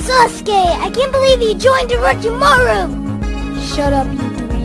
Sasuke, I can't believe you joined Orochimaru! Shut up, you